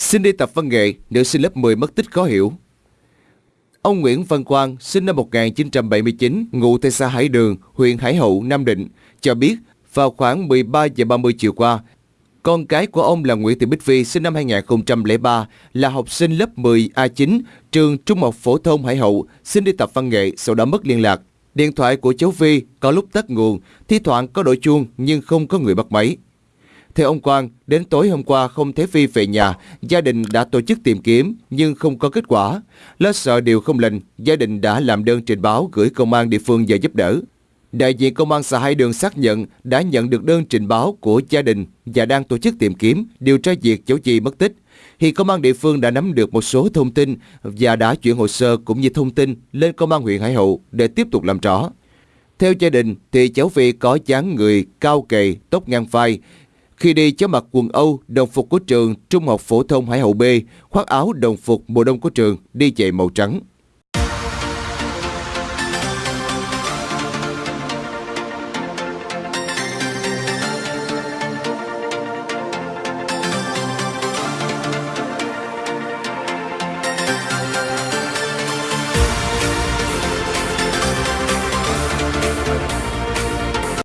Xin đi tập văn nghệ, nữ sinh lớp 10 mất tích khó hiểu. Ông Nguyễn Văn Quang, sinh năm 1979, ngụ tại xã Hải Đường, huyện Hải Hậu, Nam Định, cho biết vào khoảng 13 giờ 30 chiều qua, con cái của ông là Nguyễn Thị Bích Vi, sinh năm 2003, là học sinh lớp 10 A9, trường Trung học phổ thông Hải Hậu, xin đi tập văn nghệ, sau đó mất liên lạc. Điện thoại của cháu Vi có lúc tắt nguồn, thi thoảng có đổi chuông nhưng không có người bắt máy. Theo ông Quang, đến tối hôm qua không thấy Phi về nhà, gia đình đã tổ chức tìm kiếm nhưng không có kết quả. Lo sợ điều không lành, gia đình đã làm đơn trình báo gửi công an địa phương về giúp đỡ. Đại diện công an xã Hai Đường xác nhận đã nhận được đơn trình báo của gia đình và đang tổ chức tìm kiếm, điều tra việc cháu Chi mất tích. Hiện công an địa phương đã nắm được một số thông tin và đã chuyển hồ sơ cũng như thông tin lên công an huyện Hải Hậu để tiếp tục làm rõ. Theo gia đình thì cháu Phi có dáng người cao kỳ tóc ngang vai. Khi đi cháu mặc quần Âu, đồng phục của trường Trung học phổ thông Hải Hậu B, khoác áo đồng phục mùa đông của trường, đi giày màu trắng.